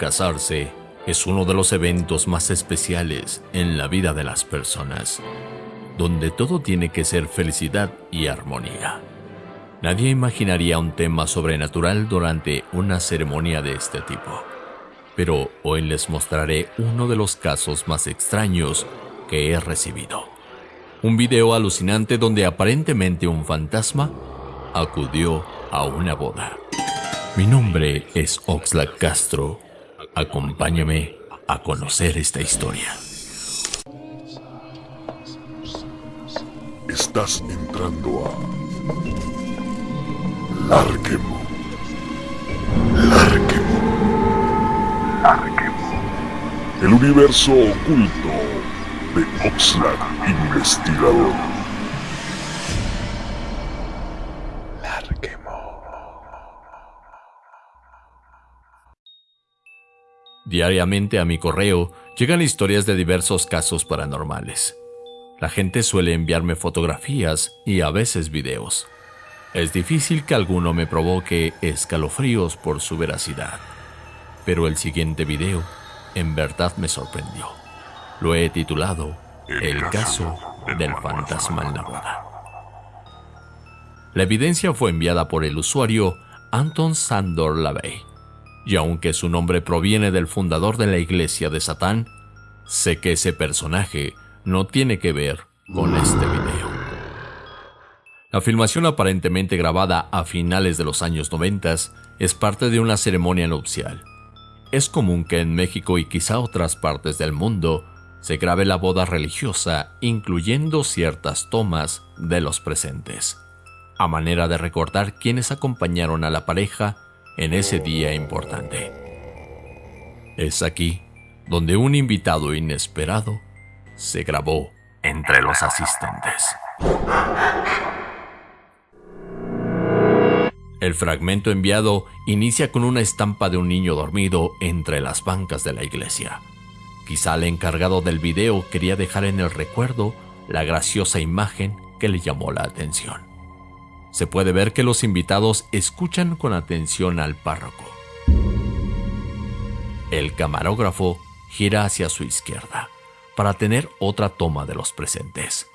Casarse es uno de los eventos más especiales en la vida de las personas, donde todo tiene que ser felicidad y armonía. Nadie imaginaría un tema sobrenatural durante una ceremonia de este tipo, pero hoy les mostraré uno de los casos más extraños que he recibido. Un video alucinante donde aparentemente un fantasma acudió a una boda. Mi nombre es Oxlack Castro Acompáñame a conocer esta historia. Estás entrando a Larquemo. Larquemo. Larquemo. El universo oculto de Oxlack Investigador. Diariamente a mi correo llegan historias de diversos casos paranormales. La gente suele enviarme fotografías y a veces videos. Es difícil que alguno me provoque escalofríos por su veracidad. Pero el siguiente video en verdad me sorprendió. Lo he titulado El caso del fantasma en la boda. La evidencia fue enviada por el usuario Anton Sandor Lavey y aunque su nombre proviene del fundador de la iglesia de Satán, sé que ese personaje no tiene que ver con este video. La filmación aparentemente grabada a finales de los años 90 es parte de una ceremonia nupcial. Es común que en México y quizá otras partes del mundo se grabe la boda religiosa incluyendo ciertas tomas de los presentes, a manera de recordar quienes acompañaron a la pareja en ese día importante. Es aquí donde un invitado inesperado se grabó entre los asistentes. El fragmento enviado inicia con una estampa de un niño dormido entre las bancas de la iglesia. Quizá el encargado del video quería dejar en el recuerdo la graciosa imagen que le llamó la atención se puede ver que los invitados escuchan con atención al párroco. El camarógrafo gira hacia su izquierda para tener otra toma de los presentes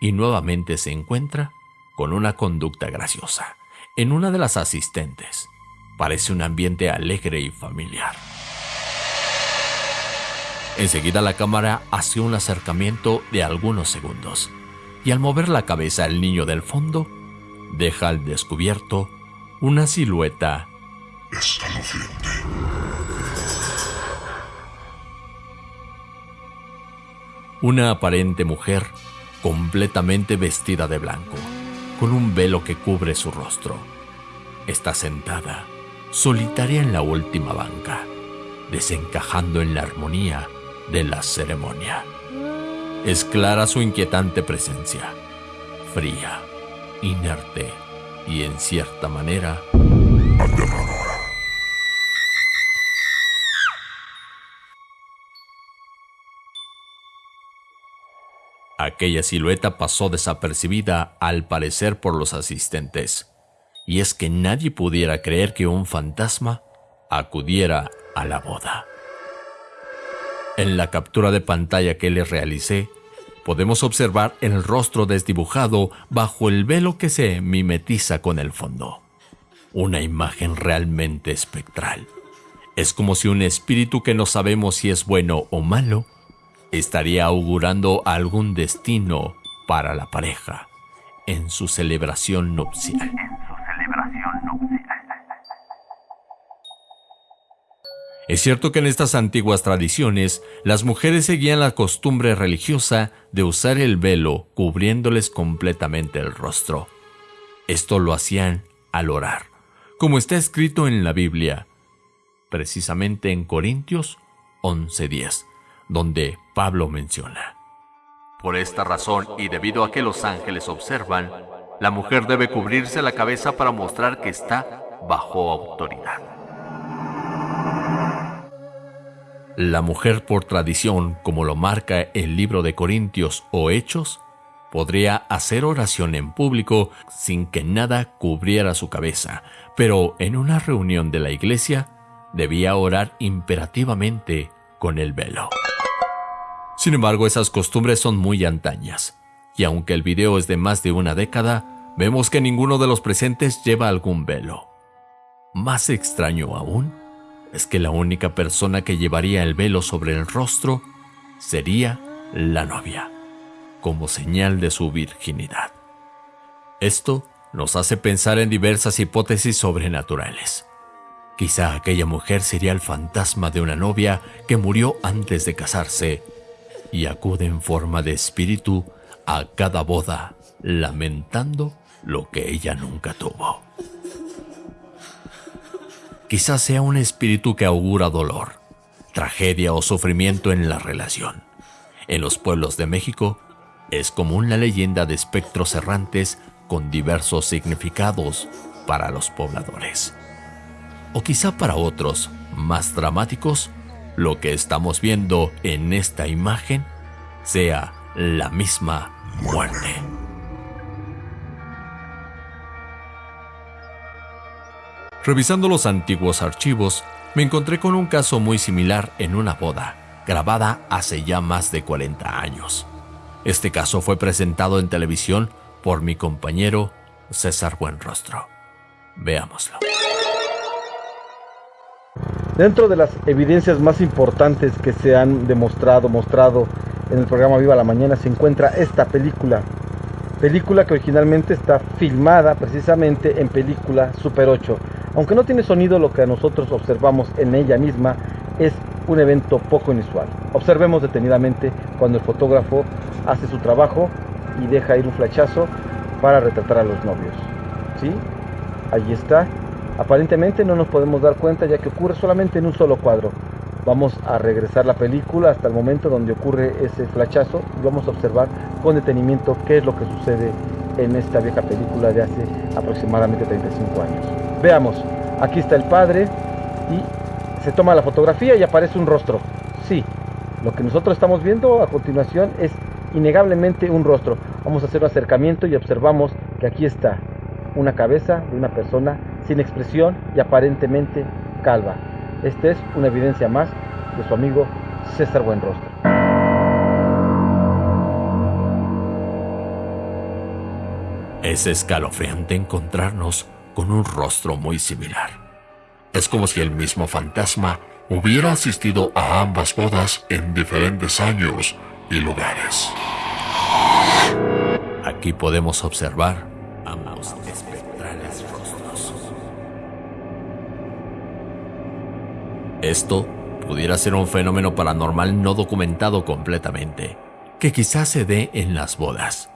y nuevamente se encuentra con una conducta graciosa en una de las asistentes. Parece un ambiente alegre y familiar. Enseguida la cámara hace un acercamiento de algunos segundos y al mover la cabeza el niño del fondo deja al descubierto una silueta escalofriante. Una aparente mujer completamente vestida de blanco, con un velo que cubre su rostro. Está sentada, solitaria en la última banca, desencajando en la armonía de la ceremonia. Es clara su inquietante presencia, fría, inerte y en cierta manera aterradora. Aquella silueta pasó desapercibida al parecer por los asistentes, y es que nadie pudiera creer que un fantasma acudiera a la boda. En la captura de pantalla que le realicé, podemos observar el rostro desdibujado bajo el velo que se mimetiza con el fondo. Una imagen realmente espectral. Es como si un espíritu que no sabemos si es bueno o malo estaría augurando algún destino para la pareja en su celebración nupcial. Es cierto que en estas antiguas tradiciones las mujeres seguían la costumbre religiosa de usar el velo cubriéndoles completamente el rostro. Esto lo hacían al orar, como está escrito en la Biblia, precisamente en Corintios 11:10, donde Pablo menciona. Por esta razón y debido a que los ángeles observan, la mujer debe cubrirse la cabeza para mostrar que está bajo autoridad. La mujer por tradición, como lo marca el libro de Corintios o Hechos, podría hacer oración en público sin que nada cubriera su cabeza, pero en una reunión de la iglesia debía orar imperativamente con el velo. Sin embargo, esas costumbres son muy antañas, y aunque el video es de más de una década, vemos que ninguno de los presentes lleva algún velo. Más extraño aún es que la única persona que llevaría el velo sobre el rostro sería la novia, como señal de su virginidad. Esto nos hace pensar en diversas hipótesis sobrenaturales. Quizá aquella mujer sería el fantasma de una novia que murió antes de casarse y acude en forma de espíritu a cada boda, lamentando lo que ella nunca tuvo. Quizás sea un espíritu que augura dolor, tragedia o sufrimiento en la relación. En los pueblos de México es común la leyenda de espectros errantes con diversos significados para los pobladores. O quizá para otros, más dramáticos, lo que estamos viendo en esta imagen sea la misma muerte. Revisando los antiguos archivos, me encontré con un caso muy similar en una boda, grabada hace ya más de 40 años. Este caso fue presentado en televisión por mi compañero César Buenrostro. Veámoslo. Dentro de las evidencias más importantes que se han demostrado, mostrado en el programa Viva la Mañana, se encuentra esta película. Película que originalmente está filmada precisamente en película Super 8. Aunque no tiene sonido, lo que nosotros observamos en ella misma es un evento poco inusual. Observemos detenidamente cuando el fotógrafo hace su trabajo y deja ir un flachazo para retratar a los novios. ¿Sí? Allí está. Aparentemente no nos podemos dar cuenta ya que ocurre solamente en un solo cuadro. Vamos a regresar la película hasta el momento donde ocurre ese flachazo y vamos a observar con detenimiento qué es lo que sucede en esta vieja película de hace aproximadamente 35 años. Veamos, aquí está el padre y se toma la fotografía y aparece un rostro. Sí, lo que nosotros estamos viendo a continuación es innegablemente un rostro. Vamos a hacer un acercamiento y observamos que aquí está una cabeza de una persona sin expresión y aparentemente calva. Esta es una evidencia más de su amigo César Buenrostro. Es escalofriante encontrarnos con un rostro muy similar. Es como si el mismo fantasma hubiera asistido a ambas bodas en diferentes años y lugares. Aquí podemos observar ambos espectrales rostros. Esto pudiera ser un fenómeno paranormal no documentado completamente, que quizás se dé en las bodas,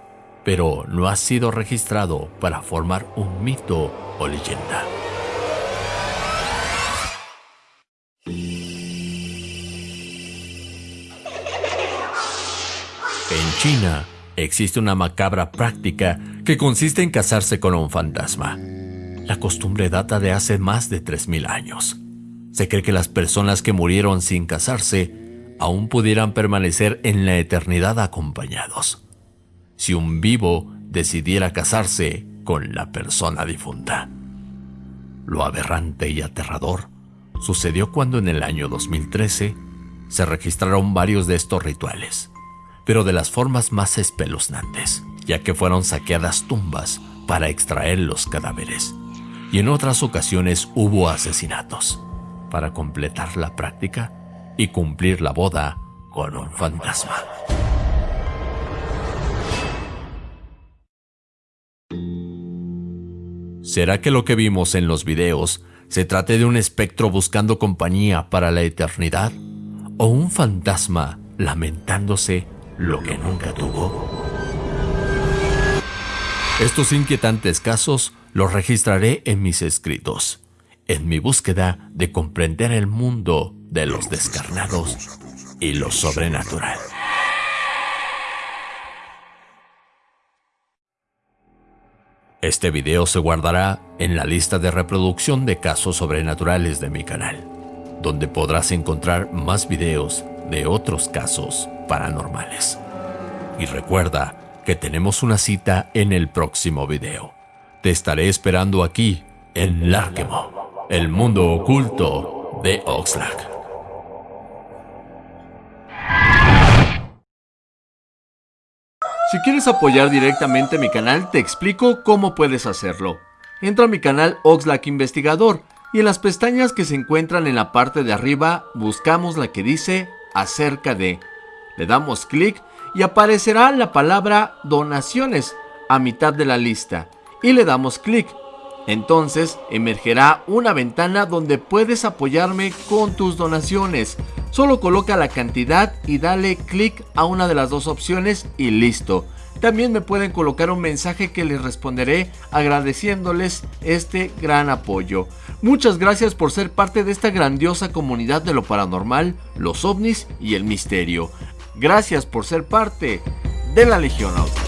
pero no ha sido registrado para formar un mito o leyenda. En China existe una macabra práctica que consiste en casarse con un fantasma. La costumbre data de hace más de 3.000 años. Se cree que las personas que murieron sin casarse aún pudieran permanecer en la eternidad acompañados. Si un vivo decidiera casarse con la persona difunta. Lo aberrante y aterrador sucedió cuando en el año 2013 se registraron varios de estos rituales pero de las formas más espeluznantes, ya que fueron saqueadas tumbas para extraer los cadáveres. Y en otras ocasiones hubo asesinatos, para completar la práctica y cumplir la boda con un fantasma. ¿Será que lo que vimos en los videos se trate de un espectro buscando compañía para la eternidad? ¿O un fantasma lamentándose lo que nunca tuvo. Estos inquietantes casos los registraré en mis escritos, en mi búsqueda de comprender el mundo de los descarnados y lo sobrenatural. Este video se guardará en la lista de reproducción de casos sobrenaturales de mi canal, donde podrás encontrar más videos de otros casos paranormales. Y recuerda que tenemos una cita en el próximo video. Te estaré esperando aquí, en Larkemo, el mundo oculto de Oxlack. Si quieres apoyar directamente mi canal, te explico cómo puedes hacerlo. Entra a mi canal Oxlack Investigador y en las pestañas que se encuentran en la parte de arriba buscamos la que dice acerca de. Le damos clic y aparecerá la palabra donaciones a mitad de la lista y le damos clic. Entonces emergerá una ventana donde puedes apoyarme con tus donaciones. Solo coloca la cantidad y dale clic a una de las dos opciones y listo. También me pueden colocar un mensaje que les responderé agradeciéndoles este gran apoyo. Muchas gracias por ser parte de esta grandiosa comunidad de lo paranormal, los ovnis y el misterio. Gracias por ser parte de la Legión Auto.